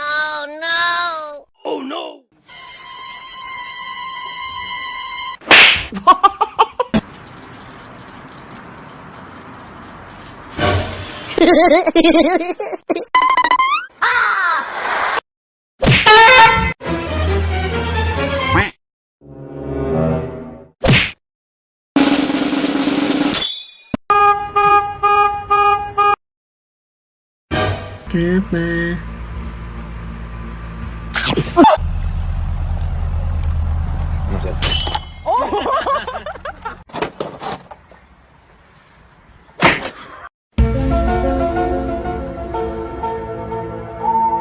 Oh no! Oh no! Kenapa?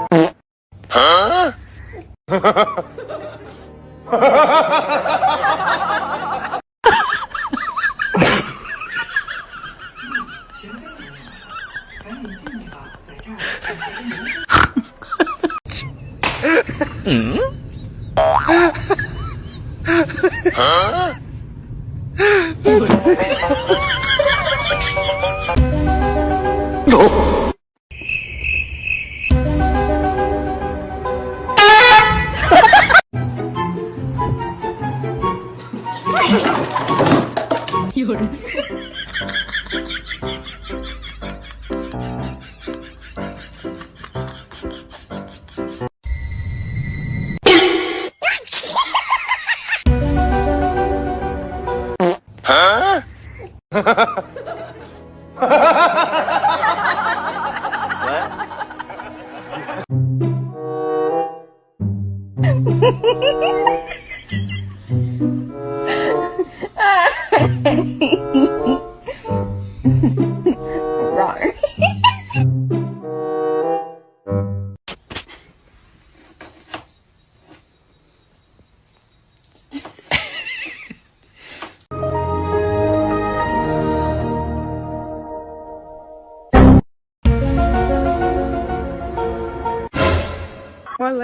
Oh. Huh? 有人。Ha ha ha ha!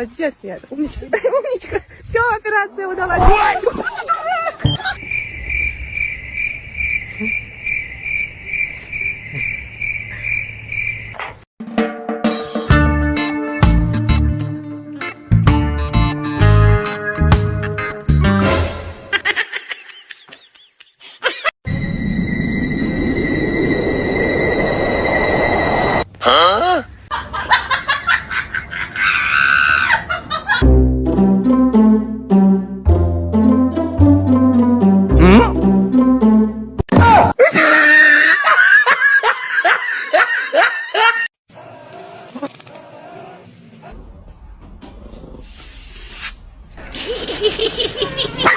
Молодец, я умничка, умничка. Все, операция удалась. Ha!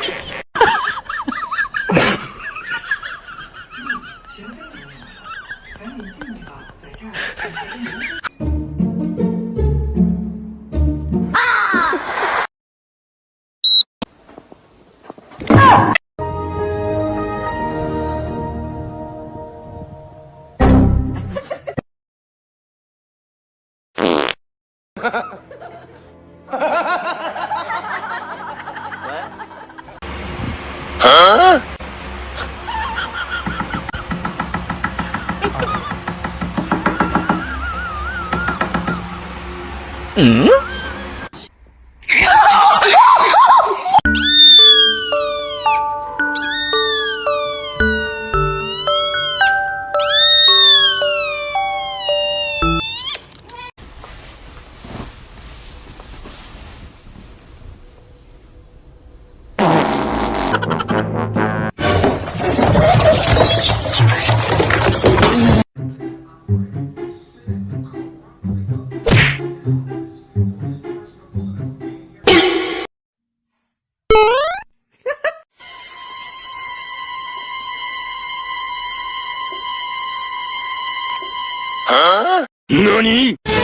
嗯？何？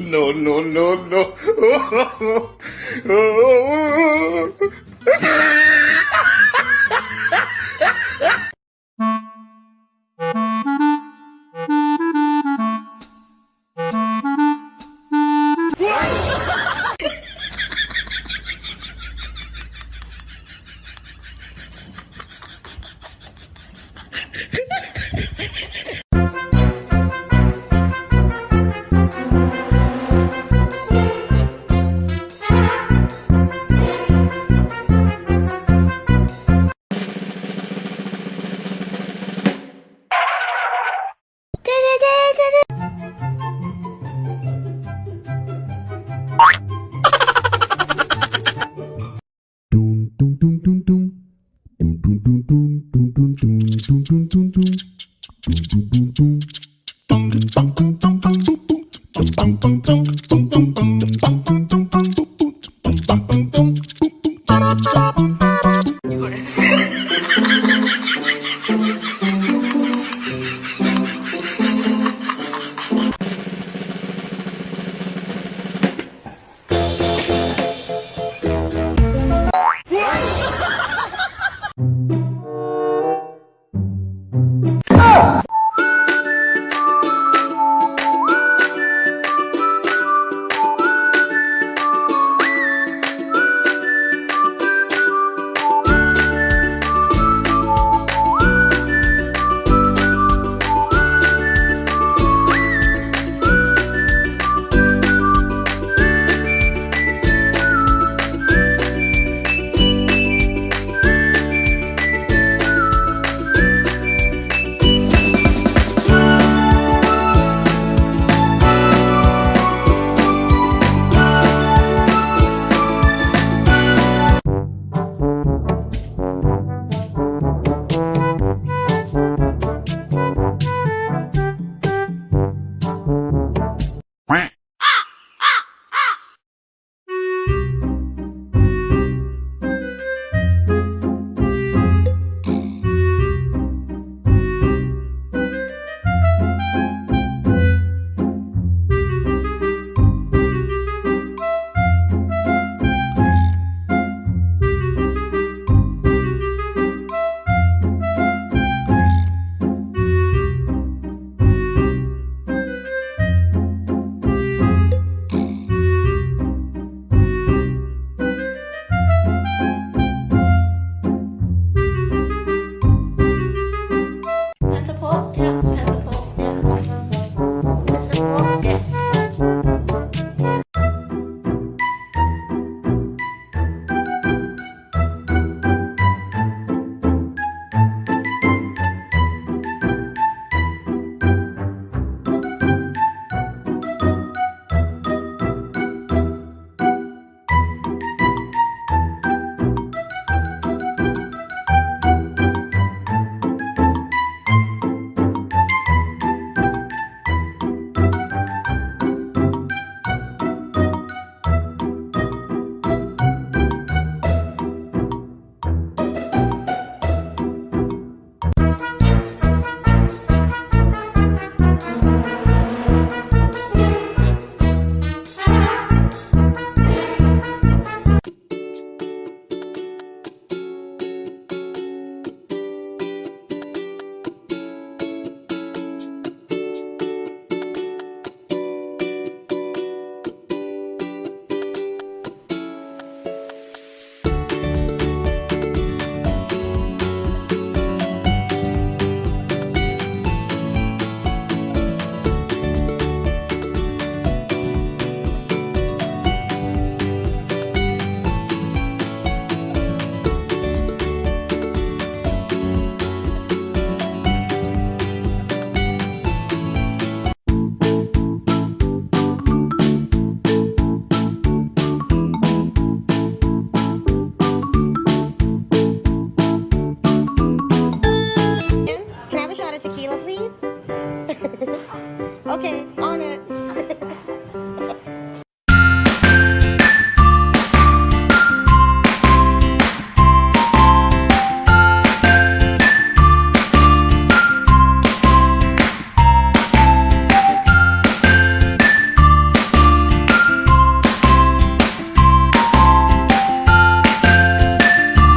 No, no, no, no. tequila, please? okay, on